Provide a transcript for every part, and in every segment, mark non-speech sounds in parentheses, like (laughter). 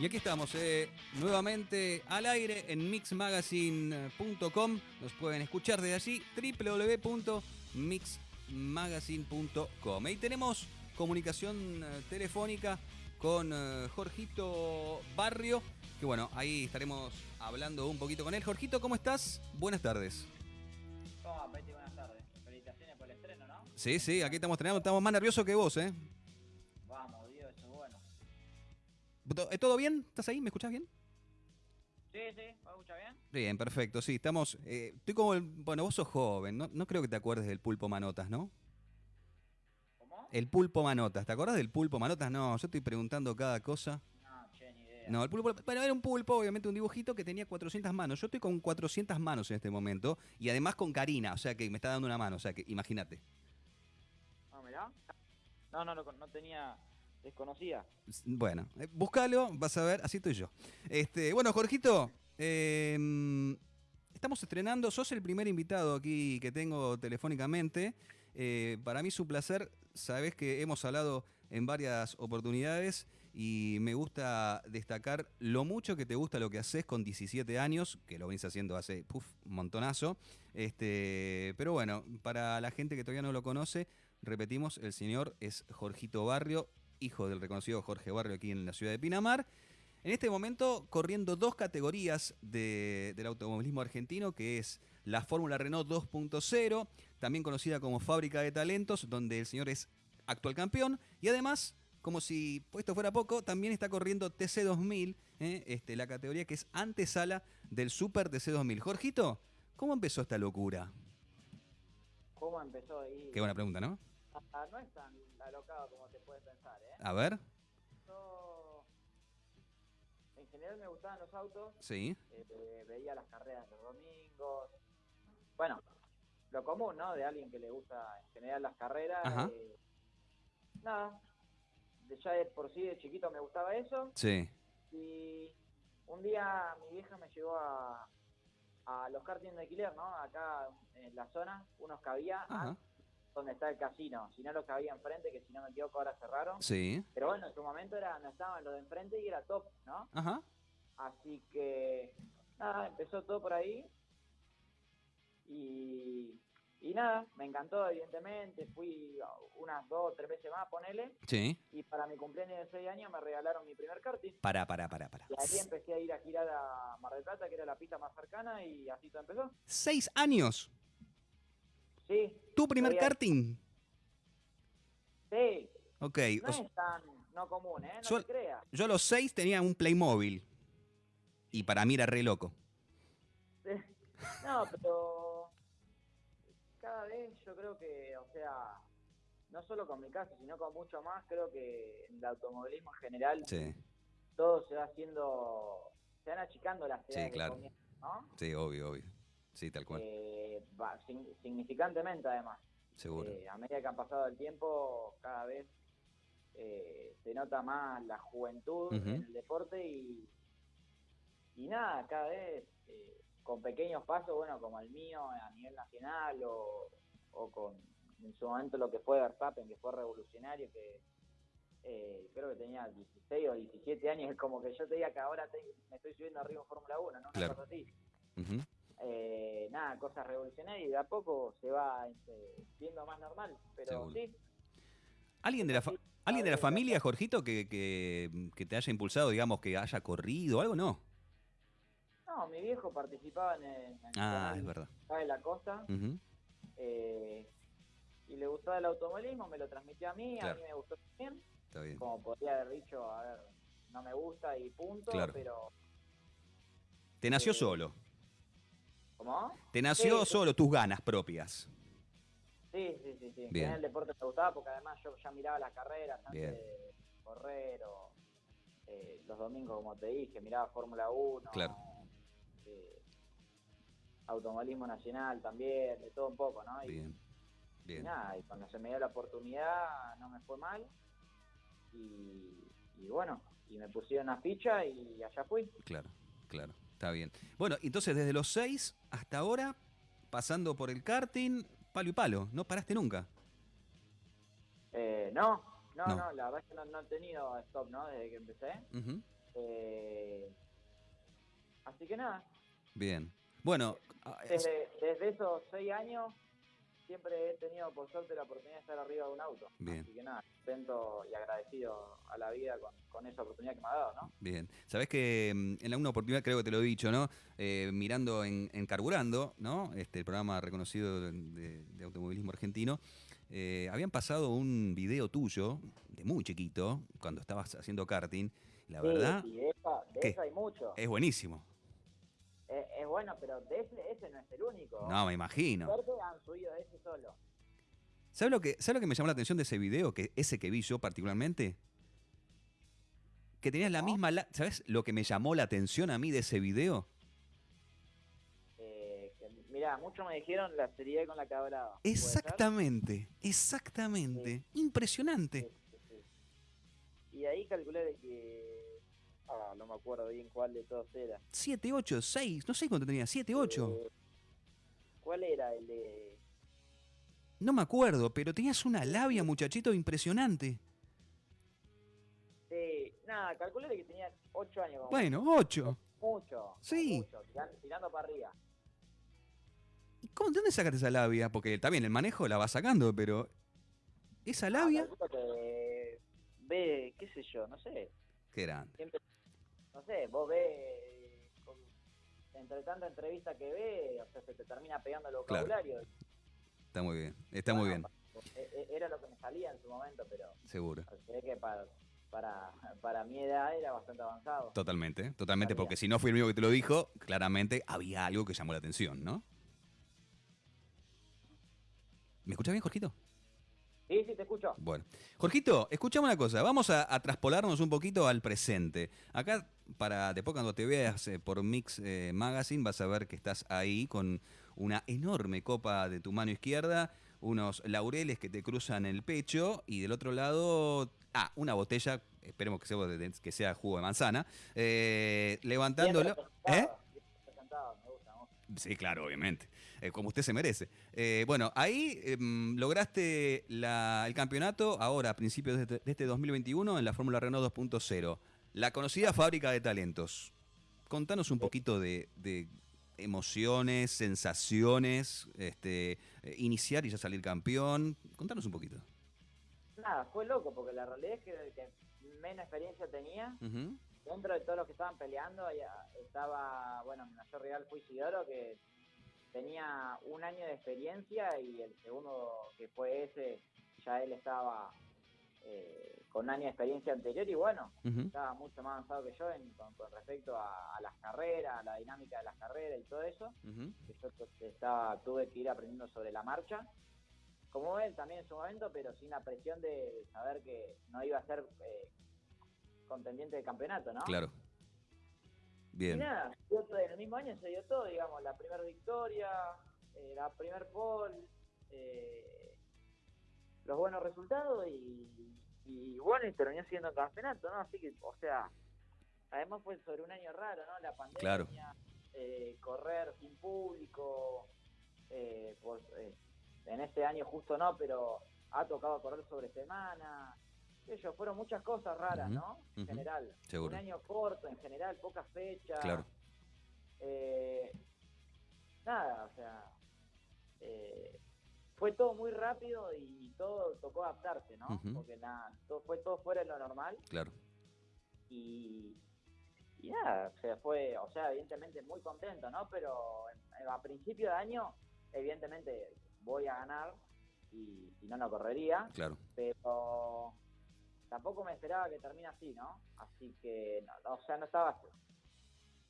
Y aquí estamos, eh, nuevamente al aire en mixmagazine.com. Nos pueden escuchar desde allí, www.mixmagazine.com. Ahí tenemos comunicación eh, telefónica con eh, Jorgito Barrio, que bueno, ahí estaremos hablando un poquito con él. Jorgito, ¿cómo estás? Buenas tardes. ¿Cómo, Betty? Buenas tardes. Felicitaciones por el estreno, ¿no? Sí, sí, aquí estamos estrenando, estamos más nerviosos que vos, ¿eh? ¿Todo bien? ¿Estás ahí? ¿Me escuchás bien? Sí, sí, ¿me escucha bien? Bien, perfecto, sí, estamos... eh, estoy como... el- bueno, vos sos joven, no, no creo que te acuerdes del pulpo manotas, ¿no? ¿Cómo? El pulpo manotas, ¿te acordás del pulpo manotas? No, yo estoy preguntando cada cosa. No, che, ni idea. No, el pulpo... Bueno, era un pulpo, obviamente un dibujito que tenía 400 manos. Yo estoy con 400 manos en este momento y además con Karina, o sea que me está dando una mano, o sea que imagínate. No, mirá. No, no, no, no tenía... Desconocida. Bueno, eh, búscalo, vas a ver, así estoy yo. Este, bueno, Jorgito, eh, estamos estrenando, sos el primer invitado aquí que tengo telefónicamente. Eh, para mí es un placer, sabes que hemos hablado en varias oportunidades y me gusta destacar lo mucho que te gusta lo que haces con 17 años, que lo venís haciendo hace puf, montonazo. Este, pero bueno, para la gente que todavía no lo conoce, repetimos, el señor es Jorgito Barrio, hijo del reconocido Jorge Barrio aquí en la ciudad de Pinamar. En este momento corriendo dos categorías de- del automovilismo argentino, que es la Fórmula Renault 2.0, también conocida como Fábrica de Talentos, donde el señor es actual campeón, y además, como si esto fuera poco, también está corriendo TC2000, ¿eh? este, la categoría que es antesala del Super TC2000. Jorgito, ¿cómo empezó esta locura? ¿Cómo empezó ahí? Qué buena pregunta, ¿no? No es tan alocado como te puedes pensar, ¿eh? A ver, Yo... En general me gustaban los autos. sí, eh, veía las carreras los domingos. Bueno, lo común, ¿no? De alguien que le gusta en general las carreras. Ajá. eh, nada. De ya de por sí de chiquito me gustaba eso. sí, Y un día mi vieja me llevó a, a los karting de alquiler, ¿no? Acá en la zona, unos que había ajá, donde está el casino. Si no, los que había enfrente, que si no me equivoco ahora cerraron. sí, Pero bueno, en su momento era, no estaban los de enfrente y era top, ¿no? ajá, Así que, nada, empezó todo por ahí. Y, y nada, me encantó, evidentemente. Fui unas dos, tres veces más, ponele. sí. Y para mi cumpleaños de seis años me regalaron mi primer karting. Para, para, para, para. Y ahí empecé a ir a girar a Mar del Plata, que era la pista más cercana, y así todo empezó. Seis años. Sí. ¿Tu primer karting? Sí. Ok. No es tan no común, ¿eh? No Yo- te creas. yo a los seis tenía un Playmobil. Y para mí era re loco. No, pero cada vez yo creo que, o sea, no solo con mi caso, sino con mucho más, creo que en el automovilismo en general Sí, todo se va haciendo, se van achicando las edades de claro. comienzo, ¿no? sí, obvio, obvio. Sí, tal cual. Eh, va, significantemente además. Seguro. Eh, a medida que han pasado el tiempo, cada vez eh, se nota más la juventud en el deporte y, y nada, cada vez con pequeños pasos, bueno, como el mío a nivel nacional o, o con en su momento lo que fue Verstappen, que fue revolucionario, que eh, creo que tenía 16 o 17 años, es (laughs) como que yo te diga que ahora te- me estoy subiendo arriba en Fórmula 1, ¿no? Una Claro. cosa así Ujú. Eh, nada, cosas revolucionarias y de a poco se va este, viendo más normal. Pero Seguro. sí, ¿Alguien de la, fa- ¿alguien de la familia, Jorgito, que, que, que te haya impulsado, digamos, que haya corrido algo? No. no, mi viejo participaba en el, en el Ah, canal es verdad. de la costa eh, y le gustaba el automovilismo, me lo transmitió a mí, Claro. a mí me gustó también. Está bien. Como podría haber dicho, a ver, no me gusta y punto, Claro. pero Te nació eh, solo. ¿Cómo? Te nació sí, solo tus ganas propias. Sí, sí, sí, sí. En Bien. general el deporte me gustaba porque además yo ya miraba las carreras antes Bien. de correr o eh, los domingos, como te dije, miraba Fórmula 1. Claro. eh, automovilismo nacional también, de todo un poco, ¿no? Y, Bien. y Bien. nada, y cuando se me dio la oportunidad no me fue mal. Y, y bueno, y me pusieron una ficha y allá fui. Claro, claro. Está bien. Bueno, entonces desde los seis hasta ahora, pasando por el karting, palo y palo. No paraste nunca. Eh, no, no, No. no, la verdad es que no, no he tenido stop, ¿no? Desde que empecé. Eh, así que nada, Bien. Bueno, es- desde, desde esos seis años siempre he tenido por suerte la oportunidad de estar arriba de un auto. Bien. Así que nada, contento y agradecido a la vida con, con esa oportunidad que me ha dado, ¿no? Bien, sabés que mm, en alguna oportunidad, creo que te lo he dicho, ¿no? Eh, mirando en, en Carburando, ¿no? Este, el programa reconocido de, automovilismo argentino, eh, habían pasado un video tuyo, de muy chiquito, cuando estabas haciendo karting. La Sí, verdad, y de esa, de ¿Qué? esa hay mucho. es buenísimo. Es, es bueno, pero ese, ese no es el único. No, me imagino. Suerte han subido de ese solo. ¿Sabes lo, que, ¿Sabes lo que me llamó la atención de ese video? Que ese que vi yo particularmente. Que tenías la No. misma... la- ¿Sabes lo que me llamó la atención a mí de ese video? Eh, mirá, muchos me dijeron la seriedad con la que hablaba. Exactamente, exactamente. Impresionante. Sí, sí, sí. Y ahí calculé de que. Ah, no me acuerdo bien cuál de todos era. 7, 8, 6, no sé cuánto tenía, 7, 8. Eh, ¿Cuál era el de.? No me acuerdo, pero tenías una labia, muchachito, impresionante. Sí, nada, calculé que tenía 8 años. como Bueno, 8. Mucho. Sí. mucho, tiran- tirando para arriba. ¿Y cómo, ¿De dónde sacaste esa labia? Porque está bien, el manejo la va sacando, pero. ¿Esa Ah, labia? calculo que ve, qué sé yo, no sé. Qué grande. Siempre, no sé, vos ves. con- entre tanta entrevista que ve, o sea, se te termina pegando el Claro. vocabulario. Está muy bien, está muy bien, e- e- Era lo que me salía en su momento, pero seguro. que para, para, para mi edad era bastante avanzado. Totalmente, totalmente, porque si no fui el único que te lo dijo, claramente había algo que llamó la atención, ¿no? ¿Me escuchas bien, Jorgito? Sí, sí, te escucho. Bueno, Jorgito, escuchame una cosa, vamos a, a traspolarnos un poquito al presente. Acá, para después cuando te veas eh, por Mix eh, Magazine, vas a ver que estás ahí con una enorme copa de tu mano izquierda, unos laureles que te cruzan el pecho y del otro lado, ah, una botella, esperemos que sea, que sea jugo de manzana, eh, levantándolo. Bien ¿Eh? bien me gusta. Sí, claro, obviamente. Eh, como usted se merece. Eh, bueno, ahí em, lograste la- el campeonato ahora, a principios de este, de este 2021, en la Fórmula Renault 2.0. La conocida fábrica de talentos. Contanos un poquito de, de emociones, sensaciones, este, eh, iniciar y ya salir campeón. Contanos un poquito. Nada, fue loco, porque la realidad es que el que menos experiencia tenía, dentro de todos los que estaban peleando, estaba, bueno, mi mayor rival fue Isidoro, que tenía un año de experiencia y el segundo, que fue ese, ya él estaba eh, con un año de experiencia anterior y bueno, estaba mucho más avanzado que yo en- con, con respecto a, a las carreras, a la dinámica de las carreras y todo eso, que yo estaba, tuve que ir aprendiendo sobre la marcha, como él también en su momento, pero sin la presión de saber que no iba a ser eh, contendiente de campeonato, ¿no? Claro. Y nada, todo- en el mismo año se dio todo, digamos, la primera victoria, eh, la primer pole, eh, los buenos resultados y, y bueno, y terminó siendo campeonato, ¿no? Así que, o sea, además fue sobre un año raro, ¿no? La pandemia, Claro. eh, correr sin público, eh, por- eh, en este año justo no, pero ha tocado correr sobre semana, sé yo, fueron muchas cosas raras, ¿no? En general. seguro. Un año corto, en general, pocas fechas. Claro. Eh, nada, o sea, eh, fue todo muy rápido y todo tocó adaptarse, ¿no? Porque nada, todo, fue todo fuera de lo normal Claro. y, y nada, o sea, fue, o sea, evidentemente muy contento, ¿no? Pero a principio de año, evidentemente voy a ganar y si no, no correría, Claro. pero tampoco me esperaba que termine así, ¿no? Así que, no, o sea, no estaba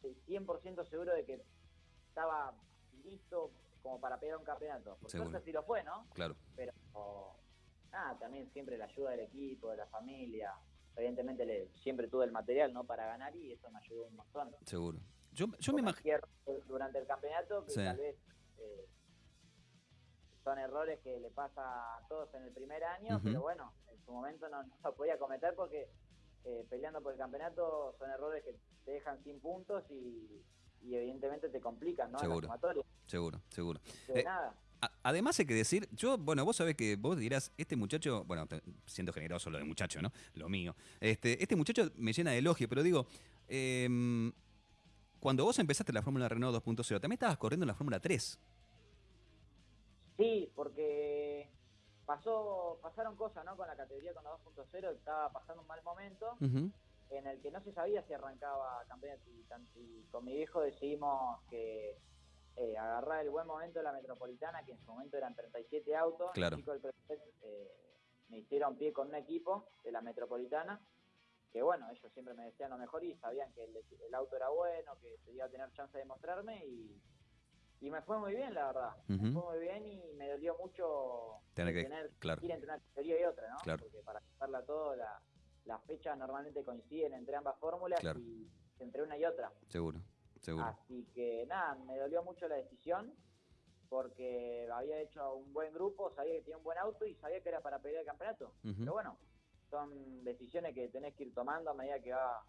100% seguro de que estaba listo como para pegar un campeonato. Por suerte sí lo fue, ¿no? Claro. Pero nada, también siempre la ayuda del equipo, de la familia. Evidentemente le, siempre tuve el material, ¿no? Para ganar y eso me ayudó un montón. Seguro. Yo, yo me imagino. durante el campeonato que Sí. tal vez eh, son errores que le pasa a todos en el primer año, pero bueno, en su momento no, no lo podía cometer porque eh, peleando por el campeonato son errores que te dejan sin puntos y, y evidentemente te complican, ¿no? Seguro. Seguro, seguro. De Eh, nada. Además hay que decir, yo, bueno, vos sabés que vos dirás, este muchacho, bueno, siendo generoso lo de muchacho, ¿no? Lo mío. Este, este muchacho me llena de elogio, pero digo, em, cuando vos empezaste la Fórmula Renault 2.0, también estabas corriendo en la Fórmula 3. Sí, porque pasó, pasaron cosas, ¿no? Con la categoría con la 2.0, estaba pasando un mal momento en el que no se sabía si arrancaba campeonato y, con mi viejo decidimos que eh, agarrar el buen momento de la Metropolitana, que en su momento eran 37 autos. Claro. Chicos del eh, me hicieron pie con un equipo de la Metropolitana, que bueno, ellos siempre me decían lo mejor y sabían que el, auto era bueno, que se iba a tener chance de mostrarme y, y me fue muy bien, la verdad. Me fue muy bien y me dolió mucho tener que tener, claro. ir entre una teoría y otra, ¿no? Claro. Porque para pasarla todo, la, las fechas normalmente coinciden entre ambas fórmulas y entre una y otra. Seguro, seguro. Así que nada, me dolió mucho la decisión porque había hecho un buen grupo, sabía que tenía un buen auto y sabía que era para pelear el campeonato. Pero bueno, son decisiones que tenés que ir tomando a medida que va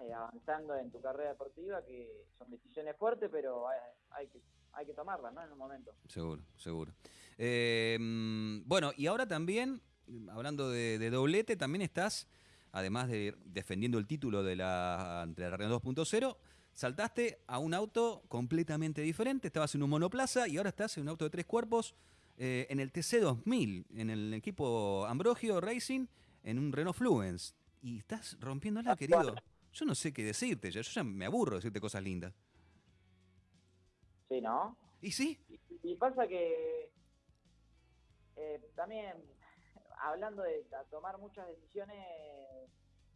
eh, avanzando en tu carrera deportiva, que son decisiones fuertes, pero hay, que hay que tomarlas, ¿no? En un momento. Seguro, seguro. Eh, bueno, y ahora también, hablando de doblete, también estás además de defendiendo el título de la, de la Renault 2.0, saltaste a un auto completamente diferente. Estabas en un monoplaza y ahora estás en un auto de tres cuerpos eh, en el TC2000, en el equipo Ambrogio Racing, en un Renault Fluence. Y estás rompiéndola, querido. Yo no sé qué decirte, yo, ya me aburro de decirte cosas lindas. Sí, ¿no? ¿Y sí? Y, pasa que eh, también (laughs) hablando de tomar muchas decisiones,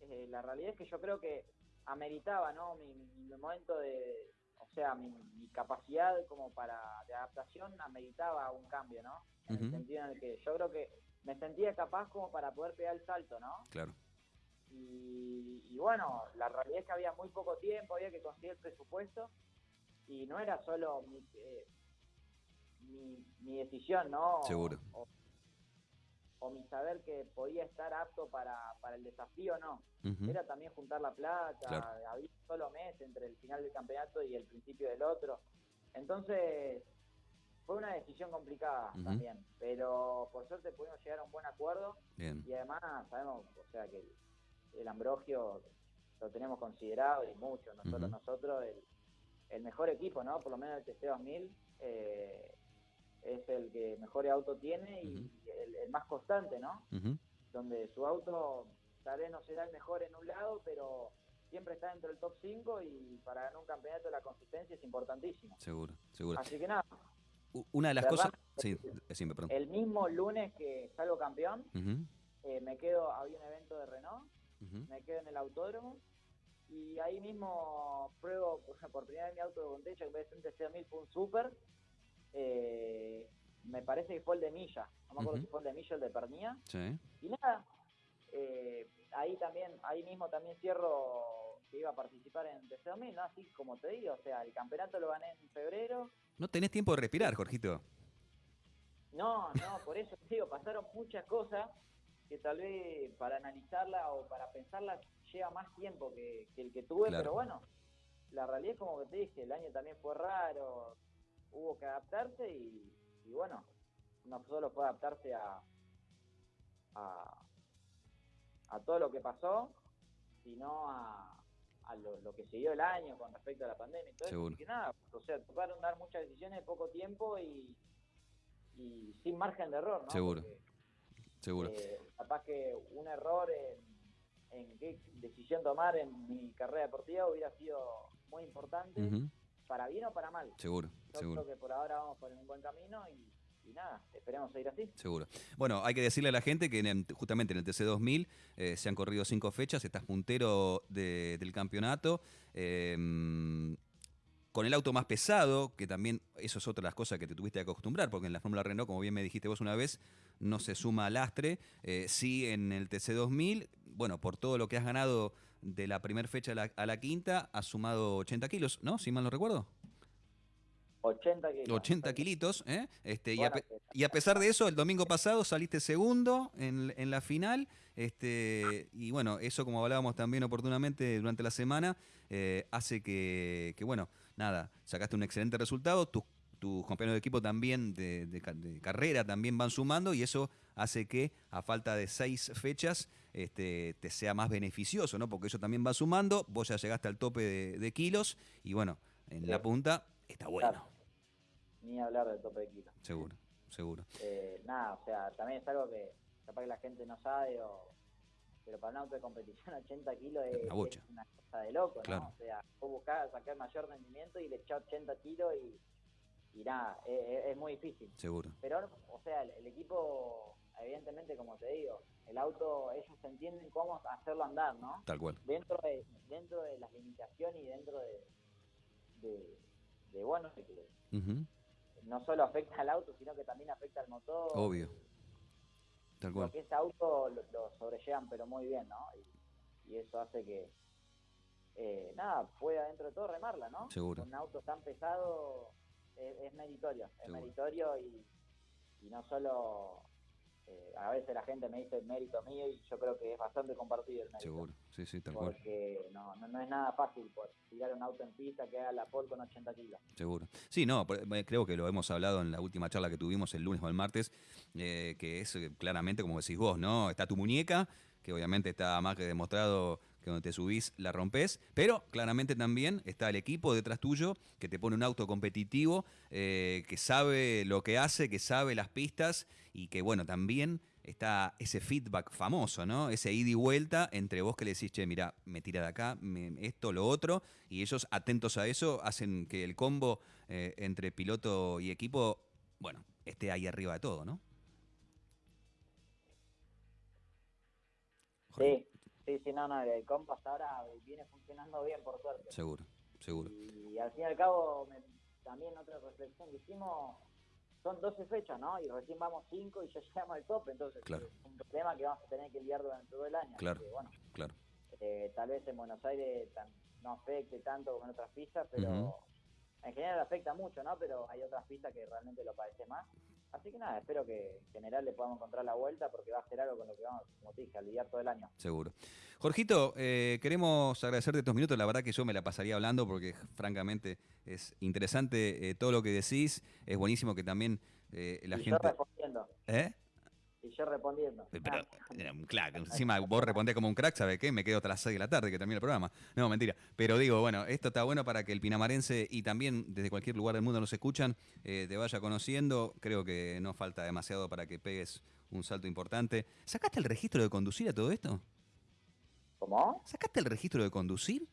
eh, la realidad es que yo creo que ameritaba, ¿no? Mi, momento de, o sea, mi, capacidad como para de adaptación ameritaba un cambio, ¿no? En el sentido en el que yo creo que me sentía capaz como para poder pegar el salto, ¿no? Claro. Y, bueno, la realidad es que había muy poco tiempo, había que conseguir el presupuesto y no era solo mi, eh, mi, decisión, ¿no? Seguro o mi saber que podía estar apto para, para el desafío, no. Era también juntar la plata, había solo mes entre el final del campeonato y el principio del otro. Entonces, fue una decisión complicada también, pero por suerte pudimos llegar a un buen acuerdo y además sabemos, o sea, que el, Ambrogio lo tenemos considerado y mucho, nosotros, nosotros, el, el, mejor equipo, ¿no? Por lo menos el TC 2000, eh, es el que mejor auto tiene y el, más constante, ¿no? Donde su auto tal vez no será el mejor en un lado, pero siempre está dentro del top 5 y para ganar un campeonato la consistencia es importantísima. Seguro, seguro. Así que nada. Una de las cosas... Sí, decime, perdón. El mismo lunes que salgo campeón, eh, me quedo, había un evento de Renault, me quedo en el autódromo y ahí mismo pruebo por, primera vez mi auto de Bontecha, que de un TC2000 fue un Super, eh, me parece que fue el de Milla, no me acuerdo si fue el de Milla o el de Pernía. Y nada, eh, ahí también, ahí mismo también cierro que iba a participar en TC2000, ¿no? Así como te digo, o sea, el campeonato lo gané en febrero. No tenés tiempo de respirar, Jorgito. No, no, por eso te digo, pasaron muchas cosas que tal vez para analizarla o para pensarla lleva más tiempo que, el que tuve, pero bueno, la realidad es como que te dije, el año también fue raro, hubo que adaptarse y, bueno, no solo fue adaptarse a, a, todo lo que pasó, sino a, a lo, que siguió el año con respecto a la pandemia y eso. que nada, o sea, tocaron dar muchas decisiones en poco tiempo y, y sin margen de error, ¿no? Seguro. Seguro. Eh, capaz que un error en, en, qué decisión tomar en mi carrera deportiva hubiera sido muy importante para bien o para mal. Seguro, Yo seguro. creo que por ahora vamos por un buen camino y, nada, esperemos seguir así. Seguro. Bueno, hay que decirle a la gente que justamente en el TC2000 eh, se han corrido cinco fechas, estás puntero del campeonato. Em, con el auto más pesado, que también eso es otra de las cosas que te tuviste que acostumbrar, porque en la Fórmula Renault, como bien me dijiste vos una vez, no se suma lastre. Eh, sí, en el TC2000, bueno, por todo lo que has ganado de la primera fecha a la, quinta, ha sumado 80 kilos, ¿no? Si mal no recuerdo. 80 kilos. 80 kilitos, ¿eh? Este, y, a, pesar de eso, el domingo pasado saliste segundo en, la final. Este, y bueno, eso como hablábamos también oportunamente durante la semana, eh, hace que, bueno, nada, sacaste un excelente resultado. Tus, tus compañeros de equipo también, de, carrera, también van sumando y eso hace que a falta de seis fechas este, te sea más beneficioso, ¿no? Porque eso también va sumando, vos ya llegaste al tope de, kilos y bueno, en la punta está bueno. Ni hablar del tope de kilos. Seguro, seguro. Eh, nada, o sea, también es algo que capaz que la gente no sabe o para un auto de competición 80 kilos es, una cosa de loco, ¿no? O sea, vos buscás sacar mayor rendimiento y le echás 80 kilos y, y nada, es, muy difícil. Seguro. Pero, o sea, el, equipo, evidentemente, como te digo, el auto, ellos entienden cómo hacerlo andar, ¿no? Tal cual. Dentro de, dentro de las limitaciones y dentro de, de, bueno, que no solo afecta al auto, sino que también afecta al motor. Obvio porque ese auto lo, sobrellevan pero muy bien, ¿no? Y, eso hace que, eh, nada, pueda dentro de todo remarla, ¿no? Seguro. un auto tan pesado es, meritorio, es meritorio y, y no solo eh, a veces la gente me dice el mérito mío y yo creo que es bastante compartido el mérito. Seguro, sí, sí, tal cual. Porque no, no, es nada fácil por tirar un auto en pista que haga la pole con 80 kilos. Seguro. Sí, no, eh, creo que lo hemos hablado en la última charla que tuvimos el lunes o el martes, eh, que es claramente como decís vos, ¿no? Está tu muñeca, que obviamente está más que demostrado que donde te subís la rompes, pero claramente también está el equipo detrás tuyo que te pone un auto competitivo, eh, que sabe lo que hace, que sabe las pistas y que bueno, también está ese feedback famoso, ¿no? Ese ida y vuelta entre vos que le decís, che, mira, me tira de acá, esto, lo otro, y ellos atentos a eso hacen que el combo eh, entre piloto y equipo, bueno, esté ahí arriba de todo, ¿no? Sí, Sí, sí, no, no, el compa hasta ahora viene funcionando bien, por suerte. Seguro, seguro. Y, al fin y al cabo, también otra reflexión que hicimos, son 12 fechas, ¿no? Y recién vamos 5 y ya (laughs) llegamos al tope, entonces claro. es un problema que vamos a tener que lidiar durante todo el año. Claro, bueno, claro. Eh, tal vez en Buenos Aires no afecte tanto como en otras pistas, pero en general afecta mucho, ¿no? Pero hay otras pistas que realmente lo padece más. Así que nada, espero que en general le podamos encontrar la vuelta porque va a ser algo con lo que vamos, como te dije, a lidiar todo el año. Seguro. Jorgito, eh, queremos agradecerte estos minutos. La verdad que yo me la pasaría hablando porque francamente es interesante eh, todo lo que decís. Es buenísimo que también eh, la y gente... Yo respondiendo. ¿Eh? Y yo respondiendo. Pero, claro, encima vos respondés como un crack, ¿sabes qué? Me quedo hasta las 6 de la tarde que termina el programa. No, mentira. Pero digo, bueno, esto está bueno para que el pinamarense y también desde cualquier lugar del mundo nos escuchan, eh, te vaya conociendo. Creo que no falta demasiado para que pegues un salto importante. ¿Sacaste el registro de conducir a todo esto? ¿Cómo? ¿Sacaste el registro de conducir?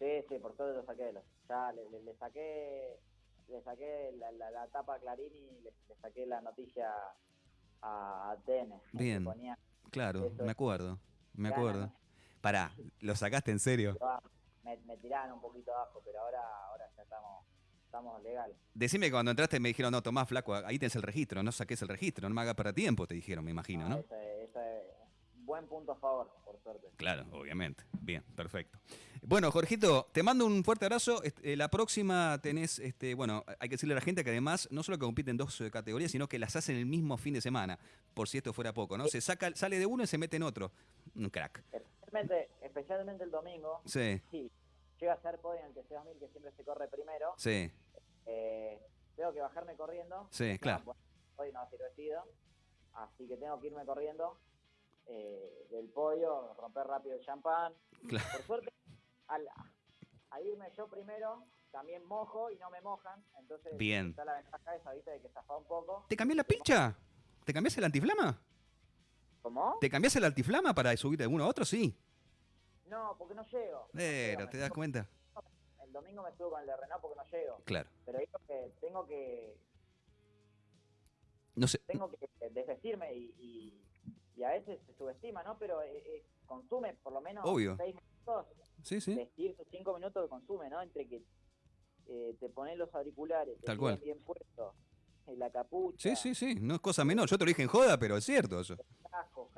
Sí, sí, por todo lo saqué. Ya le, saqué le saqué la, tapa a Clarín y le saqué la noticia a TN. Bien. claro, me acuerdo, me acuerdo. Pará, ¿lo sacaste en serio? Me, me, tiraron un poquito abajo, pero ahora, ahora ya estamos, estamos legal. Decime que cuando entraste me dijeron, no, Tomás, flaco, ahí tenés el registro, no saques el registro, no me hagas para tiempo, te dijeron, me imagino, ¿no? Buen punto a favor, por suerte. Claro, obviamente. Bien, perfecto. Bueno, Jorgito, te mando un fuerte abrazo. Eh, la próxima tenés, este, bueno, hay que decirle a la gente que además no solo que compiten dos eh, categorías, sino que las hacen el mismo fin de semana, por si esto fuera poco, ¿no? Se saca, sale de uno y se mete en otro. Un crack. Especialmente, especialmente el domingo. Sí. Sí. Llega a ser podio en el TC2000, que siempre se corre primero. Sí. Eh, tengo que bajarme corriendo. Sí, claro. hoy no va a ser vestido. Así que tengo que irme corriendo eh, del podio, romper rápido el champán. Por suerte, al, irme yo primero, también mojo y no me mojan. Entonces, Bien. está la ventaja esa, ¿viste? De que zafa un poco. ¿Te cambió la pincha? ¿Te cambiaste el antiflama? ¿Cómo? ¿Te cambiaste el antiflama para subirte de uno a otro? Sí. No, porque no llego. Pero, ¿te das cuenta? El domingo me subo con el de Renault porque no llego. Claro. Pero digo que tengo que. No sé. Tengo que desvestirme y y a veces se subestima, ¿no? Pero eh, eh, consume por lo menos Obvio. seis minutos. Sí, sí. Vestir cinco minutos de consume, ¿no? Entre que eh, te pones los auriculares, Tal cual. bien puestos, la capucha. Sí, sí, sí, no es cosa menor. Yo te lo dije en joda, pero es cierto eso. Casco,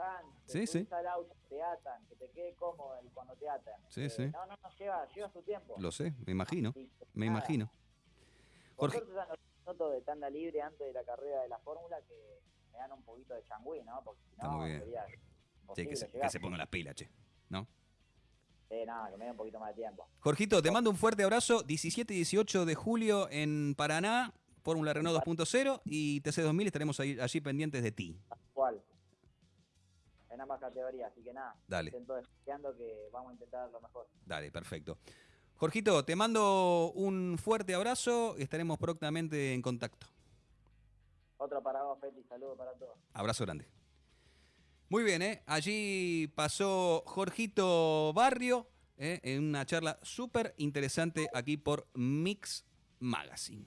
sí, sí. al auto, te atan, que te quede cómodo cuando te atan. Sí, sí. No, no, no, lleva, lleva su tiempo. Lo sé, me imagino, me imagino. Jorge. Por suerte, de tanda libre antes de la carrera de la Fórmula que me dan un poquito de changüí, ¿no? Porque si no, muy bien. sería sí, que se, que se pongan las pilas, che, ¿no? Sí, nada, que me dé un poquito más de tiempo. Jorgito, te mando un fuerte abrazo. 17 y 18 de julio en Paraná. Fórmula Renault 2.0 y TC2000 estaremos ahí, allí pendientes de ti. ¿Cuál? En ambas categorías, así que nada. Dale. Intento que vamos a intentar lo mejor. Dale, perfecto. Jorgito, te mando un fuerte abrazo y estaremos prontamente en contacto. Otro para vos, Feti. Saludos para todos. Abrazo grande. Muy bien, ¿eh? allí pasó Jorgito Barrio ¿eh? en una charla súper interesante aquí por Mix Magazine.